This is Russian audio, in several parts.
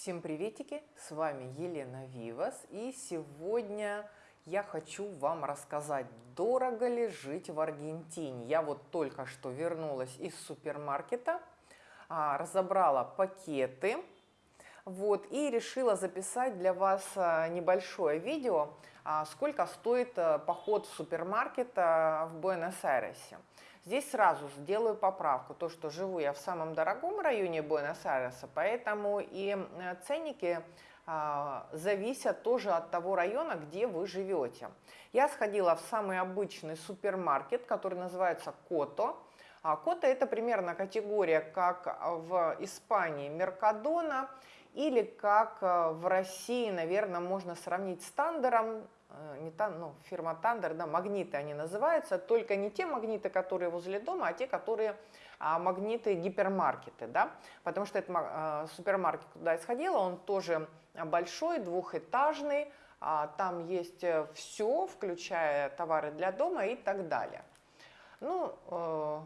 Всем приветики, с вами Елена Вивас и сегодня я хочу вам рассказать, дорого ли жить в Аргентине. Я вот только что вернулась из супермаркета, а, разобрала пакеты вот, и решила записать для вас а, небольшое видео, а, сколько стоит поход в супермаркет в Буэнос-Айресе. Здесь сразу сделаю поправку, то, что живу я в самом дорогом районе Буэнос-Айреса, поэтому и э, ценники а, зависят тоже от того района, где вы живете. Я сходила в самый обычный супермаркет, который называется Кото. А Кото это примерно категория, как в Испании Меркадона, или как э, в России, наверное, можно сравнить с Тандером, Э, не та, ну, фирма Thunder, да, магниты они называются, только не те магниты, которые возле дома, а те, которые а, магниты гипермаркеты, да, потому что это а, супермаркет, куда я сходила, он тоже большой, двухэтажный, а, там есть э, все, включая товары для дома и так далее. Ну, э,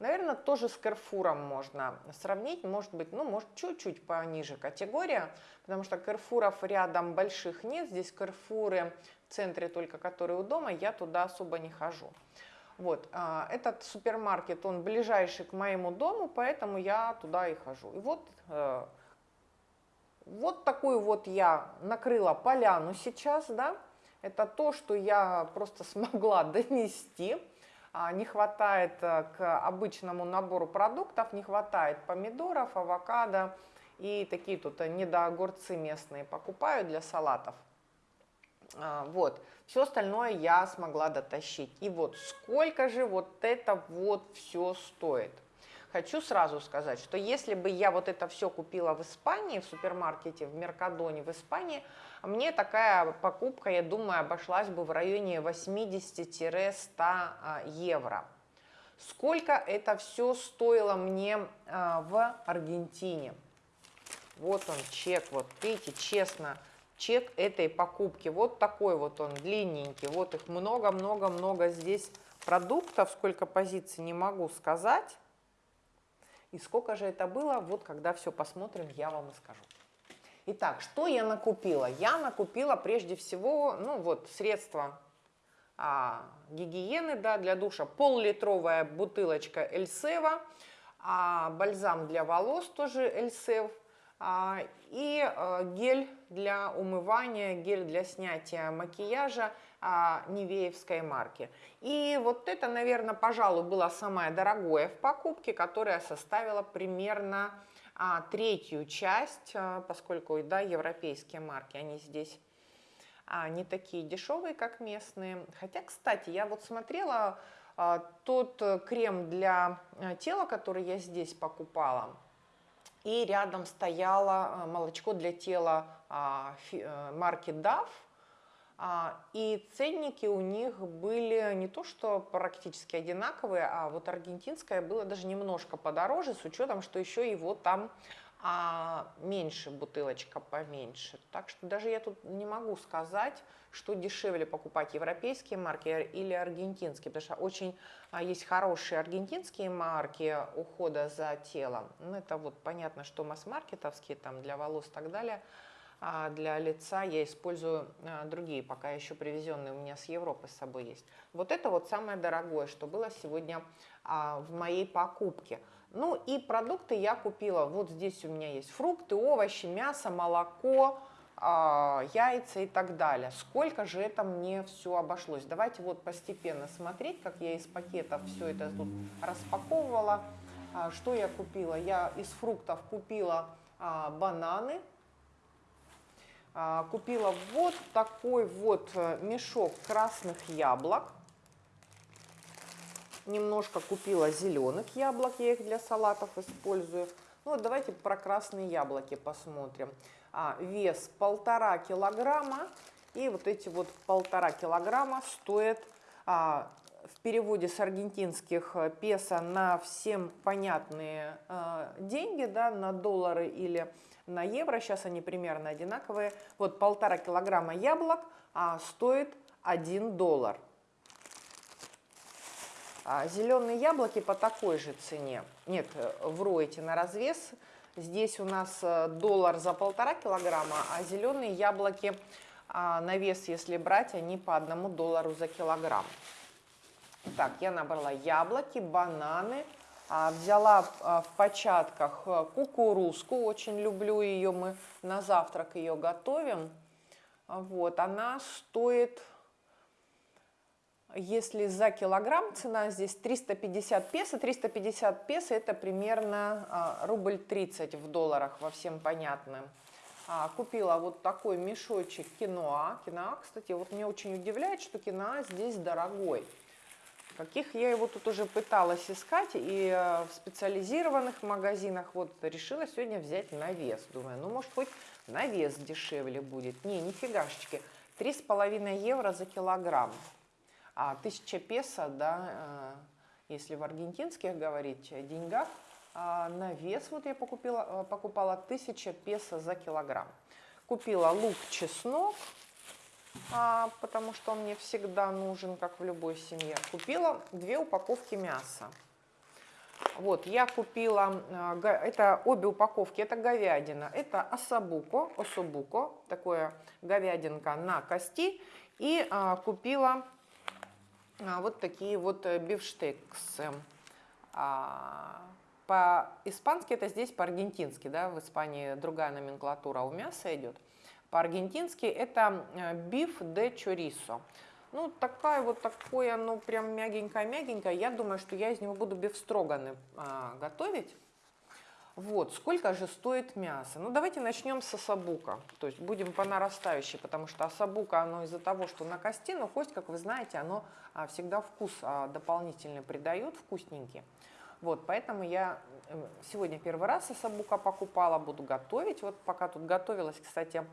Наверное, тоже с Carrefour можно сравнить, может быть, ну, может, чуть-чуть пониже категория, потому что Carrefour рядом больших нет, здесь Carrefour в центре только, которые у дома, я туда особо не хожу. Вот, а, этот супермаркет, он ближайший к моему дому, поэтому я туда и хожу. И вот, э, вот такую вот я накрыла поляну сейчас, да, это то, что я просто смогла донести. А, не хватает э, к обычному набору продуктов, не хватает помидоров, авокадо и такие тут э, недоогурцы местные покупаю для салатов. А, вот, все остальное я смогла дотащить. И вот сколько же вот это вот все стоит. Хочу сразу сказать, что если бы я вот это все купила в Испании, в супермаркете, в Меркадоне в Испании, мне такая покупка, я думаю, обошлась бы в районе 80-100 а, евро. Сколько это все стоило мне а, в Аргентине? Вот он чек, вот видите, честно, чек этой покупки. Вот такой вот он, длинненький. Вот их много-много-много здесь продуктов, сколько позиций не могу сказать. И сколько же это было, вот когда все посмотрим, я вам и скажу. Итак, что я накупила? Я накупила прежде всего, ну вот, средства а, гигиены да, для душа. Пол-литровая бутылочка Эльсева, а, бальзам для волос тоже Эльсев, а, и а, гель для умывания, гель для снятия макияжа а, Невеевской марки. И вот это, наверное, пожалуй, было самое дорогое в покупке, которое составило примерно а, третью часть, а, поскольку да, европейские марки, они здесь а, не такие дешевые, как местные. Хотя, кстати, я вот смотрела а, тот крем для а, тела, который я здесь покупала, и рядом стояло а, молочко для тела а, фи, марки а, и ценники у них были не то что практически одинаковые, а вот аргентинское было даже немножко подороже, с учетом, что еще его там а, меньше, бутылочка поменьше. Так что даже я тут не могу сказать, что дешевле покупать европейские марки или аргентинские, потому что очень а, есть хорошие аргентинские марки ухода за телом. Ну, это вот понятно, что масс-маркетовские там для волос и так далее – а для лица я использую а, другие, пока еще привезенные у меня с Европы с собой есть. Вот это вот самое дорогое, что было сегодня а, в моей покупке. Ну и продукты я купила, вот здесь у меня есть фрукты, овощи, мясо, молоко, яйца и так далее. Сколько же это мне все обошлось? Давайте вот постепенно смотреть, как я из пакетов все это тут распаковывала. Что я купила? Я из фруктов купила бананы, а, купила вот такой вот э, мешок красных яблок. Немножко купила зеленых яблок, я их для салатов использую. Ну вот давайте про красные яблоки посмотрим. А, вес полтора килограмма. И вот эти вот полтора килограмма стоят а, переводе с аргентинских э, песо на всем понятные а, деньги, да, на доллары или на евро, сейчас они примерно одинаковые. Вот полтора килограмма яблок а, стоит 1 доллар. А зеленые яблоки по такой же цене. Нет, вру эти на развес. Здесь у нас э, доллар за полтора килограмма, а зеленые яблоки а, на вес, если брать, они по одному доллару за килограмм. Так, я набрала яблоки, бананы, а, взяла а, в початках э, кукурузку, очень люблю ее, мы на завтрак ее готовим. Вот, она стоит если за килограмм цена здесь 350 песо, 350 песо это примерно а, рубль 30 в долларах, во всем понятно. А, купила вот такой мешочек киноа. Киноа, кстати, вот меня очень удивляет, что киноа здесь дорогой. Каких я его тут уже пыталась искать, и э, в специализированных магазинах вот решила сегодня взять на вес. Думаю, ну может хоть на вес дешевле будет. Не, нифигашечки. 3,5 евро за килограмм. А 1000 песо, да, э, если в аргентинских говорить деньгах, а на вес вот я покупила, э, покупала 1000 песо за килограмм. Купила лук, чеснок, потому что он мне всегда нужен, как в любой семье. Купила две упаковки мяса. Вот, я купила, э, это обе упаковки, это говядина, это осабуко, особуко, такое говядинка на кости, и а, купила а, вот такие вот э, бифштексы. А, по-испански это здесь, по-аргентински, да, в Испании другая номенклатура у мяса идет. По-аргентински это э, биф де чорисо. Ну, такая вот такое, ну, прям мягенькое-мягенькое. Я думаю, что я из него буду бифстроганы а, готовить. Вот, сколько же стоит мясо? Ну, давайте начнем с осабука. То есть будем по нарастающей, потому что осабука, оно из-за того, что на кости, но кость, как вы знаете, оно а, всегда вкус а, дополнительный придает, вкусненький. Вот, поэтому я э, сегодня первый раз осабука покупала, буду готовить. Вот пока тут готовилась, кстати,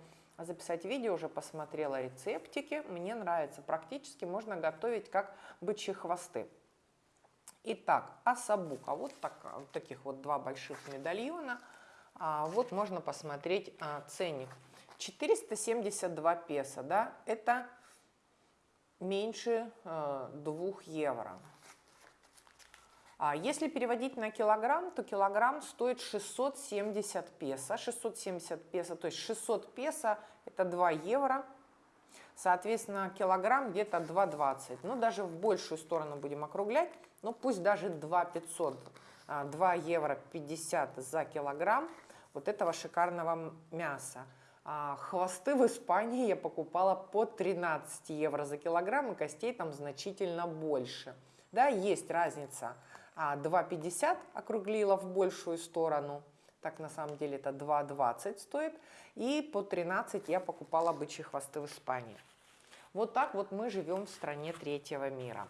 записать видео, уже посмотрела рецептики. Мне нравится, практически можно готовить как бычьи хвосты. Итак, асабука. Вот, так, вот таких вот два больших медальона. А, вот можно посмотреть а, ценник. 472 песо, да, это меньше э, 2 евро. А если переводить на килограмм, то килограмм стоит 670 песо. 670 песо, то есть 600 песо это 2 евро. Соответственно, килограмм где-то 2,20. Ну, даже в большую сторону будем округлять ну пусть даже 2 500, 2 евро 50 за килограмм вот этого шикарного мяса. А хвосты в Испании я покупала по 13 евро за килограмм, и костей там значительно больше. Да, есть разница. 2,50 а, округлила в большую сторону, так на самом деле это 2,20 стоит. И по 13 я покупала бычьи хвосты в Испании. Вот так вот мы живем в стране третьего мира.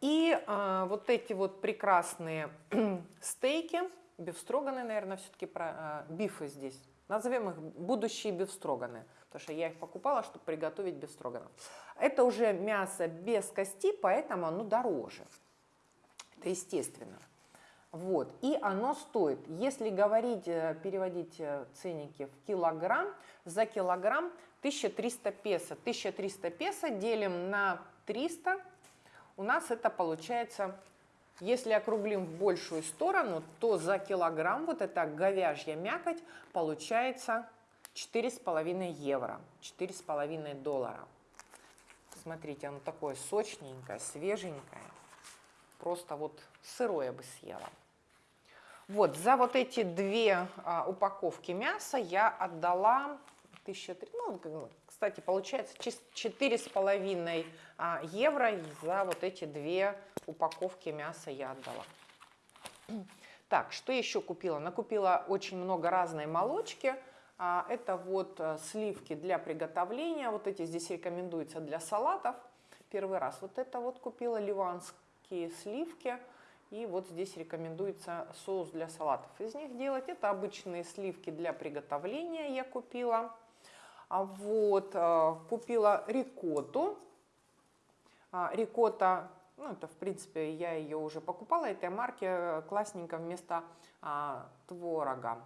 И а, вот эти вот прекрасные стейки, бифстроганы, наверное, все-таки про а, бифы здесь. Назовем их будущие бифстроганы, потому что я их покупала, чтобы приготовить бифстроганов. Это уже мясо без кости, поэтому оно дороже. Это естественно. Вот. И оно стоит, если говорить, э, переводить э, ценники в килограмм, за килограмм 1300 песо. 1300 песо делим на 300 у нас это получается, если округлим в большую сторону, то за килограмм вот эта говяжья мякоть получается 4,5 евро, 4,5 доллара. Смотрите, оно такое сочненькое, свеженькое. Просто вот сырое бы съела. Вот, за вот эти две а, упаковки мяса я отдала 1003, ну, кстати, получается четыре с половиной а, евро за вот эти две упаковки мяса я отдала. Так, что еще купила? Накупила очень много разной молочки. А, это вот э, сливки для приготовления. Вот эти здесь рекомендуются для салатов. Первый раз вот это вот купила, ливанские сливки. И вот здесь рекомендуется соус для салатов из них делать. Это обычные сливки для приготовления я купила. А вот, э, купила рикотту. А, рикотта, ну это в принципе я ее уже покупала, этой марки э, классненько вместо а, творога.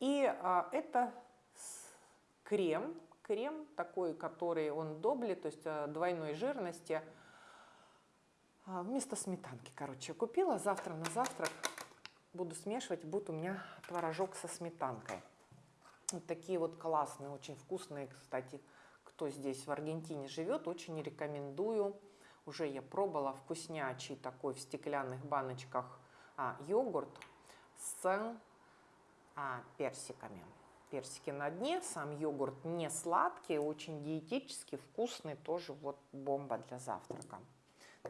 И а, это крем, крем такой, который он добли, то есть э, двойной жирности, вместо сметанки, короче, купила завтра на завтрак буду смешивать, будет у меня творожок со сметанкой. Вот такие вот классные, очень вкусные, кстати, кто здесь в Аргентине живет, очень рекомендую. Уже я пробовала вкуснячий такой в стеклянных баночках а, йогурт с а, персиками. Персики на дне, сам йогурт не сладкий, очень диетический, вкусный, тоже вот бомба для завтрака.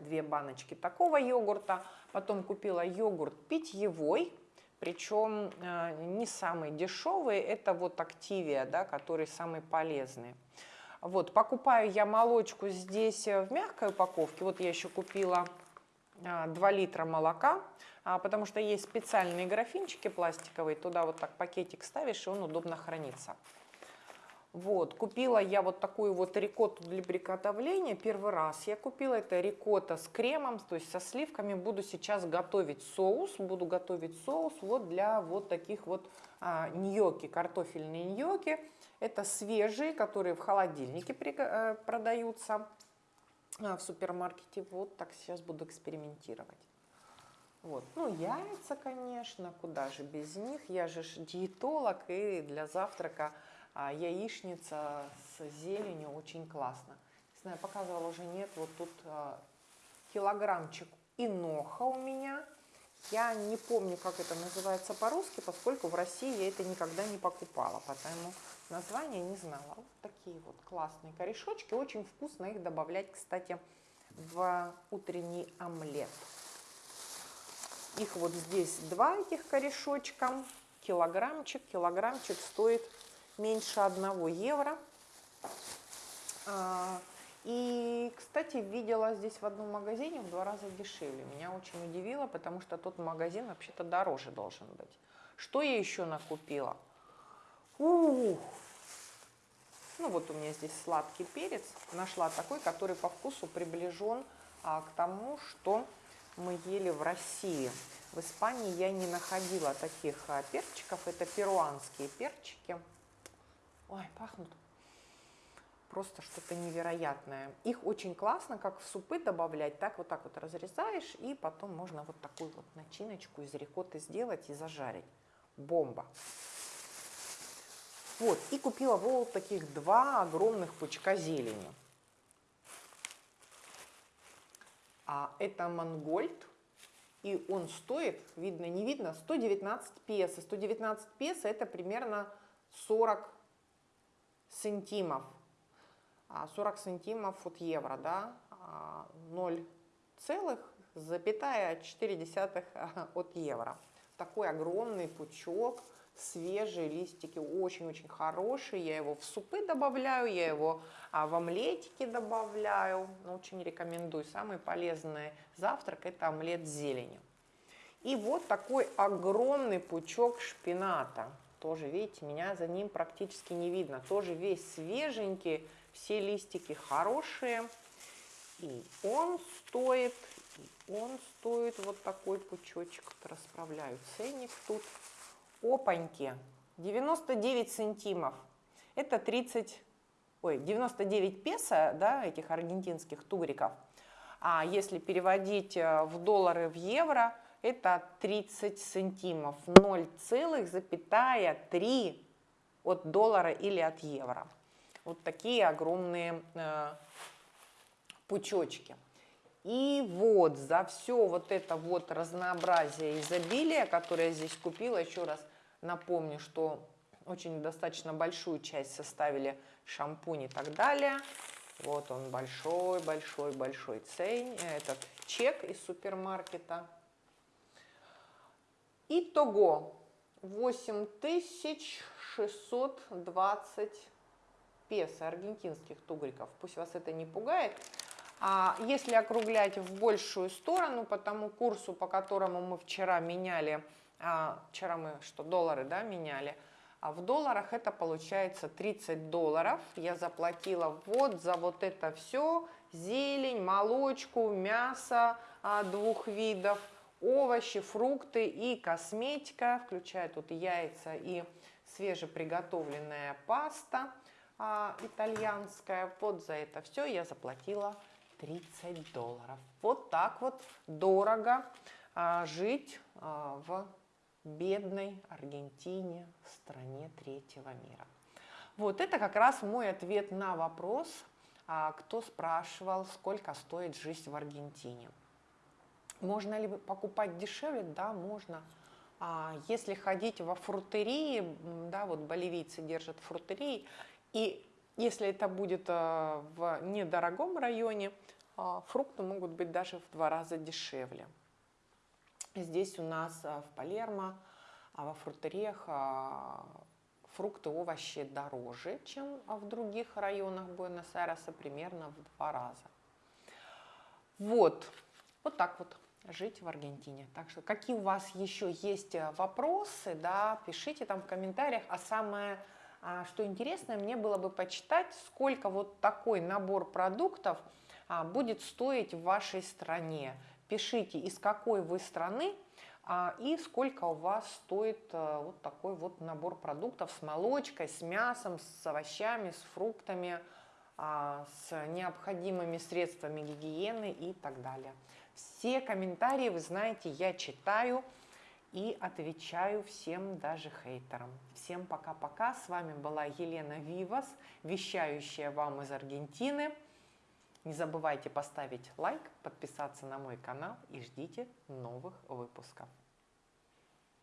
Две баночки такого йогурта. Потом купила йогурт питьевой, причем э, не самый дешевый, это вот Активия, да, который самый полезный. Вот, покупаю я молочку здесь в мягкой упаковке. Вот я еще купила 2 литра молока, а, потому что есть специальные графинчики пластиковые, туда вот так пакетик ставишь, и он удобно хранится. Вот, купила я вот такую вот рикотту для приготовления. Первый раз я купила это рикотта с кремом, то есть со сливками. Буду сейчас готовить соус. Буду готовить соус вот для вот таких вот а, ньоки, картофельные ньоки. Это свежие, которые в холодильнике при, а, продаются а, в супермаркете. Вот так сейчас буду экспериментировать. Вот. Ну, яйца, конечно, куда же без них. Я же диетолог, и для завтрака а яичница с зеленью очень классно. Не знаю, показывала уже нет, вот тут а, килограммчик иноха у меня. Я не помню, как это называется по-русски, поскольку в России я это никогда не покупала, поэтому название не знала. Вот такие вот классные корешочки, очень вкусно их добавлять, кстати, в утренний омлет. Их вот здесь два этих корешочка, килограммчик. Килограммчик стоит меньше 1 евро. А, и, кстати, видела здесь в одном магазине в два раза дешевле. Меня очень удивило, потому что тот магазин вообще-то дороже должен быть. Что я еще накупила? Ух! Ну вот у меня здесь сладкий перец. Нашла такой, который по вкусу приближен а, к тому, что мы ели в России. В Испании я не находила таких а, перчиков. Это перуанские перчики. Ой, пахнут просто что-то невероятное. Их очень классно, как в супы добавлять, так вот так вот разрезаешь, и потом можно вот такую вот начиночку из рикотты сделать и зажарить. Бомба. Вот, и купила вот таких два огромных пучка зелени. А это мангольд, и он стоит, видно, не видно, 119 песо. 119 песо это примерно 40 сантимов, 40 а, сантимов от евро, да, 0,4 а, от евро. Такой огромный пучок, свежие листики, очень-очень хорошие. Я его в супы добавляю, я его а, в омлетики добавляю. Ну, очень рекомендую. Самый полезный завтрак – это омлет с зеленью. И вот такой огромный пучок шпината – тоже, видите, меня за ним практически не видно. Тоже весь свеженький, все листики хорошие. И он стоит, и он стоит вот такой пучочек. Вот расправляю ценник тут. Опаньки, 99 сантимов. Это 30, ой, 99 песо, да, этих аргентинских тугриков. А если переводить э, в доллары, в евро, это 30 сантимов, 0,3 от доллара или от евро. Вот такие огромные э, пучочки. И вот за все вот это вот разнообразие изобилия, которое я здесь купила, еще раз напомню, что очень достаточно большую часть составили шампунь и так далее. Вот он большой-большой-большой цень, этот чек из супермаркета. Итого 8620 песо аргентинских тугриков. Пусть вас это не пугает. А если округлять в большую сторону, по тому курсу, по которому мы вчера меняли, а, вчера мы что, доллары, да, меняли, а в долларах это получается 30 долларов. Я заплатила вот за вот это все, зелень, молочку, мясо а, двух видов, овощи, фрукты и косметика, включая тут яйца и свежеприготовленная паста а, итальянская. Вот за это все я заплатила 30 долларов. Вот так вот дорого а, жить а, в бедной Аргентине, стране третьего мира. Вот это как раз мой ответ на вопрос, а, кто спрашивал, сколько стоит жизнь в Аргентине. Можно ли покупать дешевле? Да, можно. А если ходить во фрутерии, да, вот боливийцы держат фрутерии, и если это будет а, в недорогом районе, а, фрукты могут быть даже в два раза дешевле. Здесь у нас а, в Палермо, а во фрутериях фрукты, овощи дороже, чем в других районах Буэнос-Айреса, примерно в два раза. Вот, вот так вот жить в Аргентине. Так что какие у вас еще есть э, вопросы, да, пишите там в комментариях. А самое, а, что интересное, мне было бы почитать, сколько вот такой набор продуктов а, будет стоить в вашей стране. Пишите, из какой вы страны а, и сколько у вас стоит а, вот такой вот набор продуктов с молочкой, с мясом, с овощами, с фруктами, с необходимыми средствами гигиены и так далее. Все комментарии, вы знаете, я читаю и отвечаю всем, даже хейтерам. Всем пока-пока. С вами была Елена Вивас, вещающая вам из Аргентины. Не забывайте поставить лайк, подписаться на мой канал и ждите новых выпусков.